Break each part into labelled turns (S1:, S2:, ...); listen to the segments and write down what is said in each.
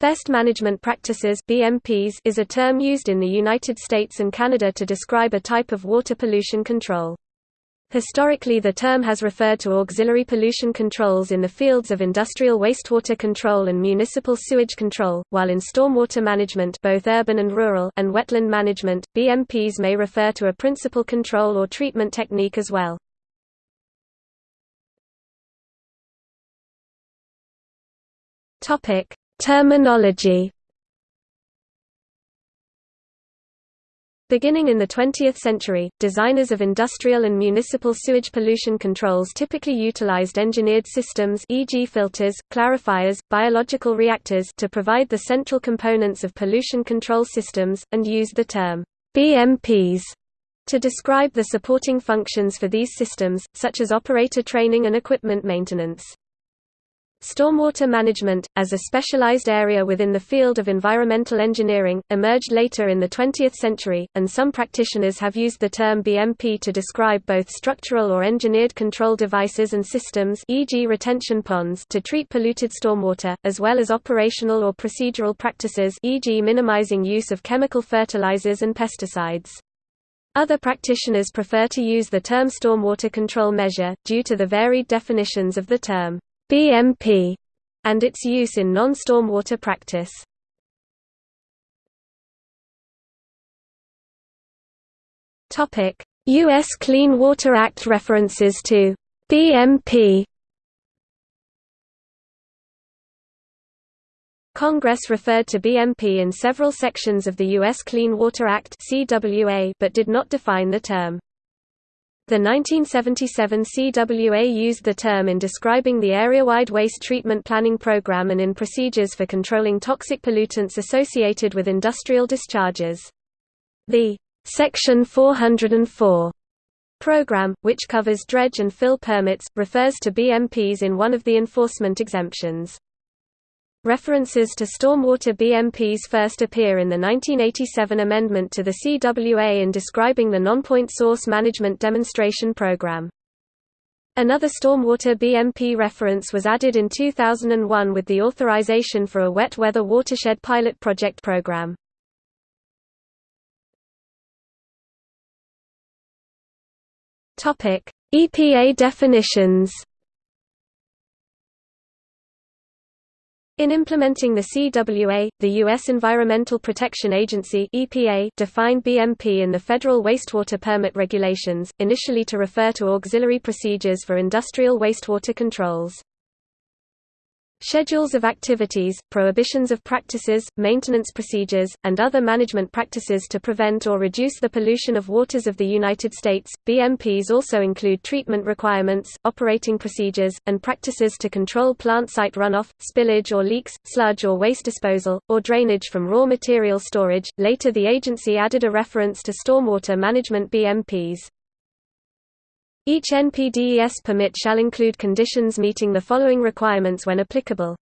S1: Best Management Practices BMPs is a term used in the United States and Canada to describe a type of water pollution control. Historically the term has referred to auxiliary pollution controls in the fields of industrial wastewater control and municipal sewage control, while in stormwater management both urban and rural and wetland management, BMPs may refer to a principal control or treatment technique as well. Topic: Terminology. Beginning in the 20th century, designers of industrial and municipal sewage pollution controls typically utilized engineered systems e.g. filters, clarifiers, biological reactors to provide the central components of pollution control systems, and used the term BMPs to describe the supporting functions for these systems, such as operator training and equipment maintenance. Stormwater management, as a specialized area within the field of environmental engineering, emerged later in the 20th century, and some practitioners have used the term BMP to describe both structural or engineered control devices and systems e.g. retention ponds to treat polluted stormwater, as well as operational or procedural practices e.g. minimizing use of chemical fertilizers and pesticides. Other practitioners prefer to use the term stormwater control measure, due to the varied definitions of the term. BMP and its use in non-stormwater practice. US Clean Water Act references to BMP Congress referred to BMP in several sections of the U.S. Clean Water Act but did not define the term. The 1977 CWA used the term in describing the area-wide waste treatment planning program and in procedures for controlling toxic pollutants associated with industrial discharges. The Section 404 program, which covers dredge and fill permits, refers to BMPs in one of the enforcement exemptions. References to stormwater BMPs first appear in the 1987 amendment to the CWA in describing the non-point source management demonstration program. Another stormwater BMP reference was added in 2001 with the authorization for a wet weather watershed pilot project program. EPA definitions In implementing the CWA, the U.S. Environmental Protection Agency (EPA) defined BMP in the federal wastewater permit regulations, initially to refer to auxiliary procedures for industrial wastewater controls. Schedules of activities, prohibitions of practices, maintenance procedures, and other management practices to prevent or reduce the pollution of waters of the United States. BMPs also include treatment requirements, operating procedures, and practices to control plant site runoff, spillage or leaks, sludge or waste disposal, or drainage from raw material storage. Later, the agency added a reference to stormwater management BMPs. Each NPDES permit shall include conditions meeting the following requirements when applicable.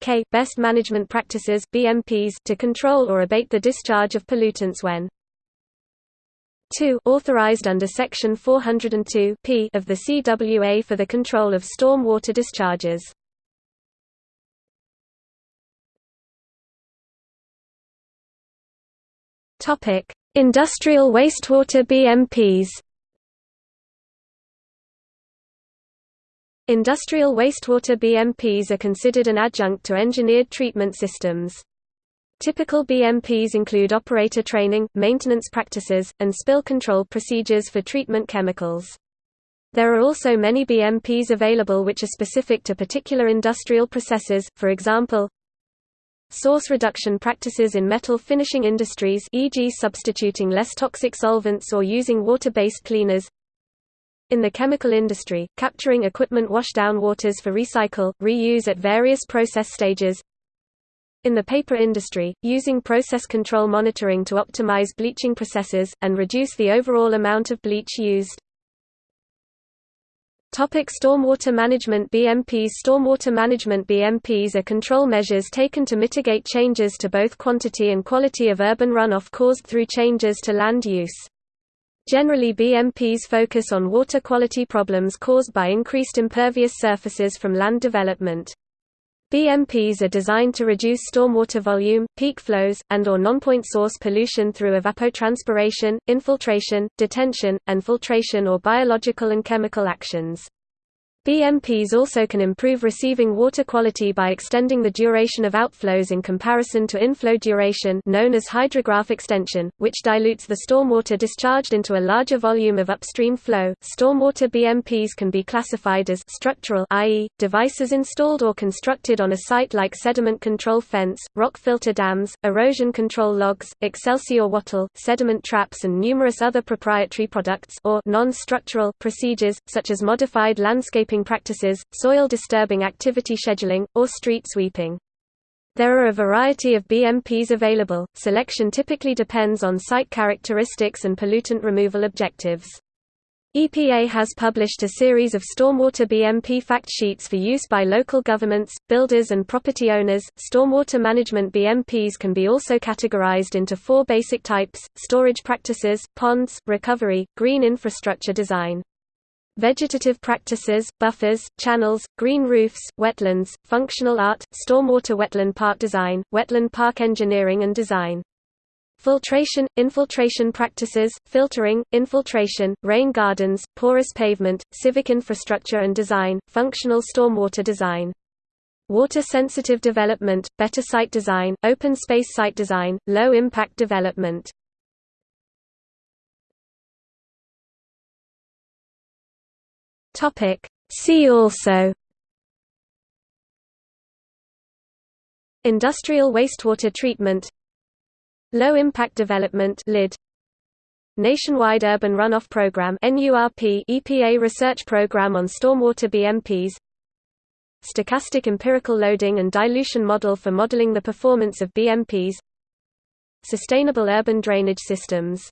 S1: K. Best management practices BMPs to control or abate the discharge of pollutants when 2. Authorized under Section 402 P of the CWA for the control of storm water discharges. Industrial wastewater BMPs Industrial wastewater BMPs are considered an adjunct to engineered treatment systems. Typical BMPs include operator training, maintenance practices, and spill control procedures for treatment chemicals. There are also many BMPs available which are specific to particular industrial processes, for example, Source reduction practices in metal finishing industries e.g. substituting less toxic solvents or using water-based cleaners in the chemical industry, capturing equipment washdown waters for recycle, reuse at various process stages. In the paper industry, using process control monitoring to optimize bleaching processes, and reduce the overall amount of bleach used. Topic stormwater management BMPs Stormwater management BMPs are control measures taken to mitigate changes to both quantity and quality of urban runoff caused through changes to land use. Generally BMPs focus on water quality problems caused by increased impervious surfaces from land development. BMPs are designed to reduce stormwater volume, peak flows, and or non-point source pollution through evapotranspiration, infiltration, detention, and filtration or biological and chemical actions. BMPs also can improve receiving water quality by extending the duration of outflows in comparison to inflow duration known as hydrograph extension, which dilutes the stormwater discharged into a larger volume of upstream flow. Stormwater BMPs can be classified as structural i.e., devices installed or constructed on a site like sediment control fence, rock filter dams, erosion control logs, Excelsior wattle, sediment traps and numerous other proprietary products or non-structural procedures, such as modified practices, soil disturbing activity scheduling, or street sweeping. There are a variety of BMPs available, selection typically depends on site characteristics and pollutant removal objectives. EPA has published a series of stormwater BMP fact sheets for use by local governments, builders and property owners. Stormwater management BMPs can be also categorized into four basic types: storage practices, ponds, recovery, green infrastructure design. Vegetative practices, buffers, channels, green roofs, wetlands, functional art, stormwater wetland park design, wetland park engineering and design. Filtration, infiltration practices, filtering, infiltration, rain gardens, porous pavement, civic infrastructure and design, functional stormwater design. Water-sensitive development, better site design, open space site design, low-impact development Topic. See also Industrial wastewater treatment Low impact development LID Nationwide Urban Runoff Program NURP EPA research program on stormwater BMPs Stochastic empirical loading and dilution model for modeling the performance of BMPs Sustainable urban drainage systems